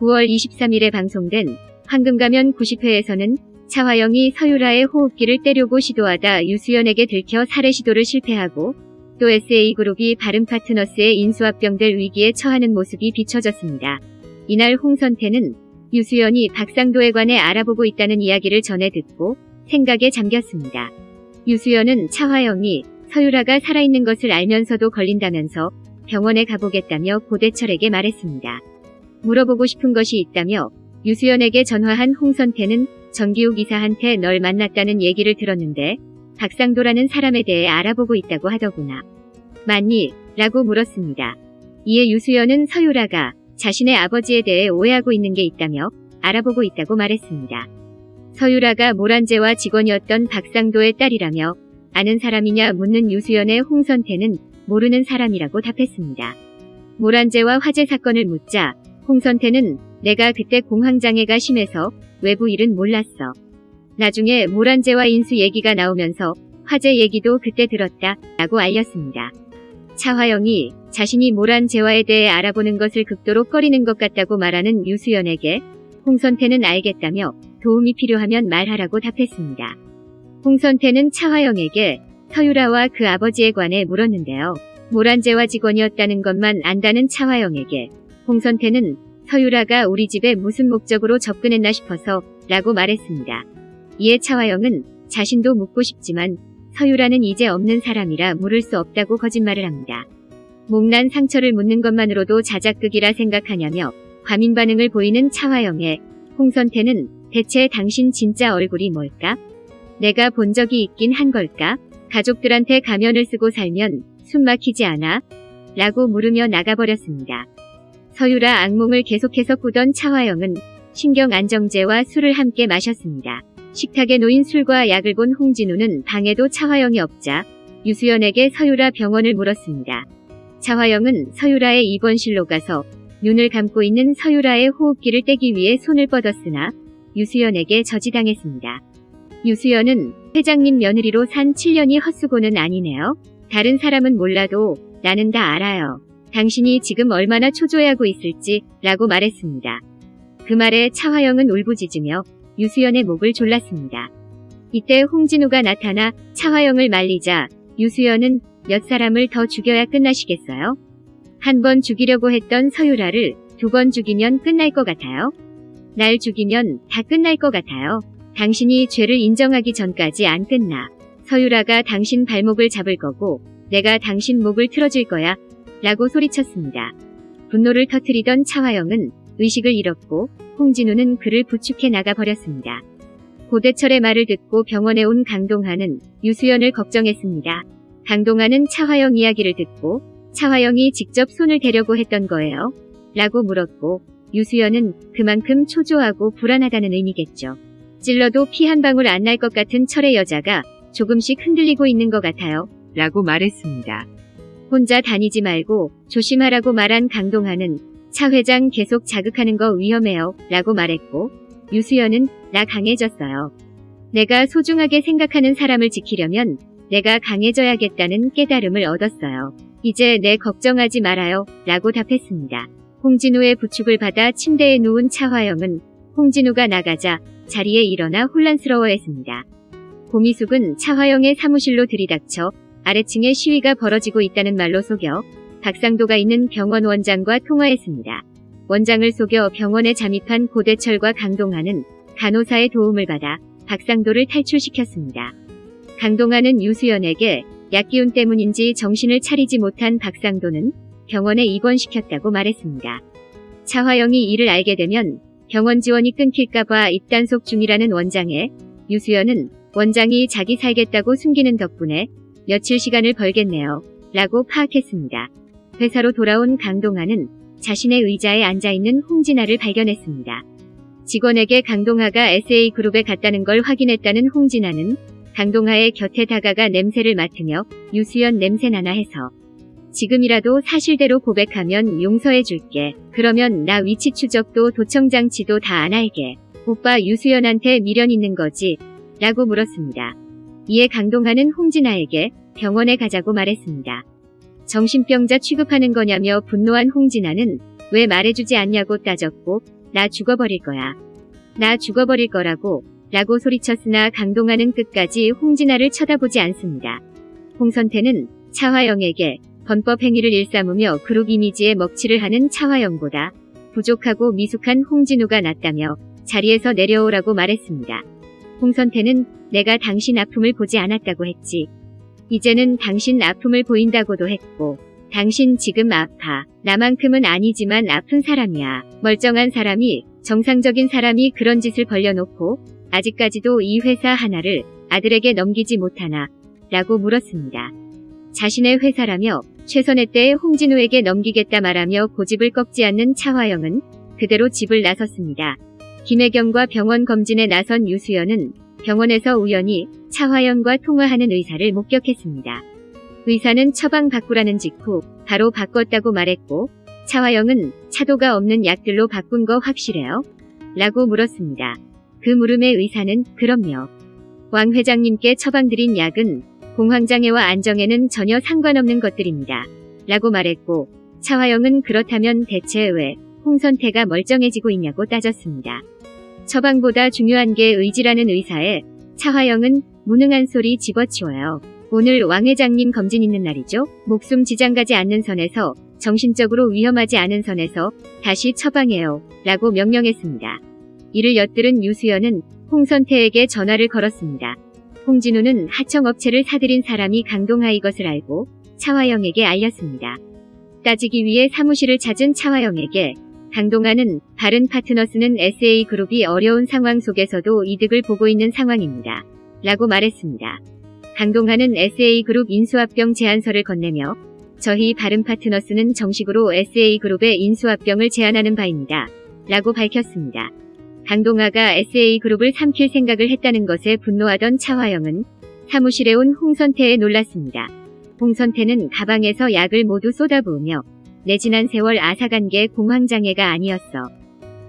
9월 23일에 방송된 황금가면 90회에서는 차화영이 서유라의 호흡기를 떼려고 시도하다 유수연에게 들켜 살해 시도를 실패하고 또 SA그룹이 바른 파트너스의 인수합병될 위기에 처하는 모습이 비춰졌습니다. 이날 홍선태는 유수연이 박상도에 관해 알아보고 있다는 이야기를 전해 듣고 생각에 잠겼습니다. 유수연은 차화영이 서유라가 살아있는 것을 알면서도 걸린다면서 병원에 가보겠다며 고대철에게 말했습니다. 물어보고 싶은 것이 있다며 유수연에게 전화한 홍선태는 정기욱 이사한테 널 만났다는 얘기를 들었는데 박상도라는 사람에 대해 알아보고 있다고 하더구나. 맞니? 라고 물었습니다. 이에 유수연은 서유라가 자신의 아버지에 대해 오해하고 있는 게 있다며 알아보고 있다고 말했습니다. 서유라가 모란제와 직원이었던 박상도의 딸이라며 아는 사람이냐 묻는 유수연의 홍선태는 모르는 사람이라고 답했습니다. 모란제와 화재 사건을 묻자 홍선태는 내가 그때 공황장애가 심해서 외부 일은 몰랐어. 나중에 모란제와 인수 얘기가 나오면서 화재 얘기도 그때 들었다 라고 알렸습니다. 차화영이 자신이 모란제와에 대해 알아보는 것을 극도로 꺼리는 것 같다고 말하는 유수연에게 홍선태는 알겠다며 도움이 필요하면 말하라고 답했습니다. 홍선태는 차화영에게 서유라와 그 아버지에 관해 물었는데요. 모란제와 직원이었다는 것만 안다는 차화영에게 홍선태는 서유라가 우리 집에 무슨 목적으로 접근했나 싶어서 라고 말했습니다. 이에 차화영은 자신도 묻고 싶지만 서유라는 이제 없는 사람이라 물을 수 없다고 거짓말을 합니다. 목난 상처를 묻는 것만으로도 자작극이라 생각하냐며 과민 반응을 보이는 차화영의 홍선태는 대체 당신 진짜 얼굴이 뭘까? 내가 본 적이 있긴 한 걸까? 가족들한테 가면을 쓰고 살면 숨 막히지 않아? 라고 물으며 나가버렸습니다. 서유라 악몽을 계속해서 꾸던 차화영은 신경 안정제와 술을 함께 마셨습니다. 식탁에 놓인 술과 약을 본 홍진우는 방에도 차화영이 없자 유수연에게 서유라 병원을 물었습니다. 차화영은 서유라의 입원실로 가서 눈을 감고 있는 서유라의 호흡기를 떼기 위해 손을 뻗었으나 유수연에게 저지당했습니다. 유수연은 회장님 며느리로 산 7년이 헛수고는 아니네요. 다른 사람은 몰라도 나는 다 알아요. 당신이 지금 얼마나 초조해하고 있을지 라고 말했습니다. 그 말에 차화영은 울부짖으며 유수연의 목을 졸랐습니다. 이때 홍진우가 나타나 차화영을 말리자 유수연은 몇 사람을 더 죽여야 끝나시겠어요? 한 번 죽이려고 했던 서유라를 두 번 죽이면 끝날 것 같아요. 날 죽이면 다 끝날 것 같아요. 당신이 죄를 인정하기 전까지 안 끝나. 서유라가 당신 발목을 잡을 거고 내가 당신 목을 틀어줄 거야. 라고 소리쳤습니다. 분노를 터트리던 차화영은 의식을 잃었고 홍진우는 그를 부축해 나가 버렸습니다. 고대철의 말을 듣고 병원에 온 강동하는 유수연을 걱정했습니다. 강동하는 차화영 이야기를 듣고 차화영이 직접 손을 대려고 했던 거예요. 라고 물었고 유수연은 그만큼 초조하고 불안하다는 의미겠죠. 찔러도 피 한 방울 안 날 것 같은 철의 여자가 조금씩 흔들리고 있는 것 같아요. 라고 말했습니다. 혼자 다니지 말고 조심하라고 말한 강동하는 차 회장 계속 자극하는 거 위험해요. 라고 말했고 유수연은 나 강해졌어요. 내가 소중하게 생각하는 사람을 지키려면 내가 강해져야겠다는 깨달음을 얻었어요. 이제 내 걱정하지 말아요. 라고 답했습니다. 홍진우의 부축을 받아 침대에 누운 차화영은 홍진우가 나가자 자리에 일어나 혼란스러워했습니다. 고미숙은 차화영의 사무실로 들이닥쳐 아래층에 시위가 벌어지고 있다는 말로 속여 박상도가 있는 병원 원장과 통화했습니다. 원장을 속여 병원에 잠입한 고대철과 강동하는 간호사의 도움을 받아 박상도를 탈출시켰습니다. 강동하는 유수연에게 약기운 때문인지 정신을 차리지 못한 박상도는 병원에 입원시켰다고 말했습니다. 차화영이 이를 알게 되면 병원 지원이 끊길까봐 입단속 중이라는 원장에 유수연은 원장이 자기 살겠다고 숨기는 덕분에 며칠 시간을 벌겠네요. 라고 파악했습니다. 회사로 돌아온 강동하는 자신의 의자에 앉아있는 홍진아를 발견했습니다. 직원에게 강동하가 SA그룹에 갔다는 걸 확인했다는 홍진아는 강동하의 곁에 다가가 냄새를 맡으며 유수연 냄새나나 해서 지금이라도 사실대로 고백하면 용서해 줄게. 그러면 나 위치 추적도 도청장치도 다안 알게. 오빠 유수연한테 미련 있는 거지? 라고 물었습니다. 이에 강동하는 홍진아에게 병원에 가자고 말했습니다. 정신병자 취급하는 거냐며 분노한 홍진아는 왜 말해주지 않냐고 따졌고 나 죽어버릴 거야. 나 죽어버릴 거라고 라고 소리쳤으나 강동아는 끝까지 홍진아를 쳐다보지 않습니다. 홍선태는 차화영에게 범법 행위를 일삼으며 그룹 이미지에 먹칠을 하는 차화영보다 부족하고 미숙한 홍진우가 낫다며 자리에서 내려오라고 말했습니다. 홍선태는 내가 당신 아픔을 보지 않았다고 했지. 이제는 당신 아픔을 보인다고도 했고 당신 지금 아파. 나만큼은 아니지만 아픈 사람이야. 멀쩡한 사람이 정상적인 사람이 그런 짓을 벌려놓고 아직까지도 이 회사 하나를 아들에게 넘기지 못하나 라고 물었습니다. 자신의 회사라며 최선의 때에 홍진우에게 넘기겠다 말하며 고집을 꺾지 않는 차화영은 그대로 집을 나섰습니다. 김혜경과 병원 검진에 나선 유수연은 병원에서 우연히 차화영과 통화하는 의사를 목격했습니다. 의사는 처방 바꾸라는 직후 바로 바꿨다고 말했고 차화영은 차도가 없는 약들로 바꾼 거 확실해요? 라고 물었습니다. 그 물음에 의사는 그럼요. 왕 회장님께 처방드린 약은 공황장애와 안정에는 전혀 상관없는 것들입니다. 라고 말했고 차화영은 그렇다면 대체 왜 홍선태가 멀쩡해지고 있냐고 따졌습니다. 처방보다 중요한 게 의지라는 의사에 차화영은 무능한 소리 집어치워요. 오늘 왕 회장님 검진 있는 날이죠? 목숨 지장 가지 않는 선에서 정신적으로 위험하지 않은 선에서 다시 처방해요. 라고 명령했습니다. 이를 엿들은 유수연은 홍선태에게 전화를 걸었습니다. 홍진우는 하청업체를 사들인 사람이 강동하이 것을 알고 차화영에게 알렸습니다. 따지기 위해 사무실을 찾은 차화영에게 강동하는 다른 파트너스는 SA그룹이 어려운 상황 속에서도 이득을 보고 있는 상황입니다. 라고 말했습니다. 강동하는 SA그룹 인수합병 제안서를 건네며 저희 바른 파트너스는 정식으로 SA그룹의 인수합병을 제안하는 바입니다. 라고 밝혔습니다. 강동아가 SA그룹을 삼킬 생각을 했다는 것에 분노하던 차화영은 사무실에 온 홍선태에 놀랐습니다. 홍선태는 가방에서 약을 모두 쏟아부으며 내 지난 세월 게 공황장애가 아니었어.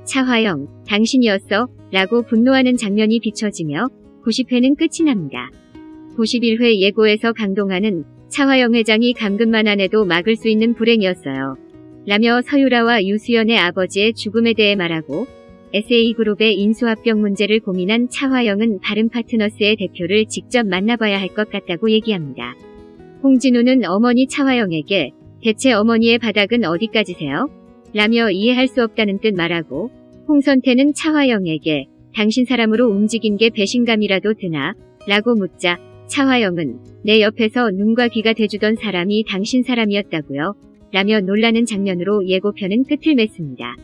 차화영, 당신이었어. 라고 분노하는 장면이 비춰지며 90회는 끝이 납니다. 91회 예고에서 강동아는 차화영 회장이 감금만 안 해도 막을 수 있는 불행이었어요. 라며 서유라와 유수연의 아버지의 죽음에 대해 말하고 SA그룹의 인수합병 문제를 고민한 차화영은 바른 파트너스의 대표를 직접 만나봐야 할 것 같다고 얘기합니다. 홍진우는 어머니 차화영에게 대체 어머니의 바닥은 어디까지세요? 라며 이해할 수 없다는 뜻 말하고 홍선태는 차화영에게 당신 사람으로 움직인 게 배신감이라도 드나? 라고 묻자 차화영은 내 옆에서 눈과 귀가 돼주던 사람이 당신 사람이었다고요? 라며 놀라는 장면으로 예고편은 끝을 맺습니다.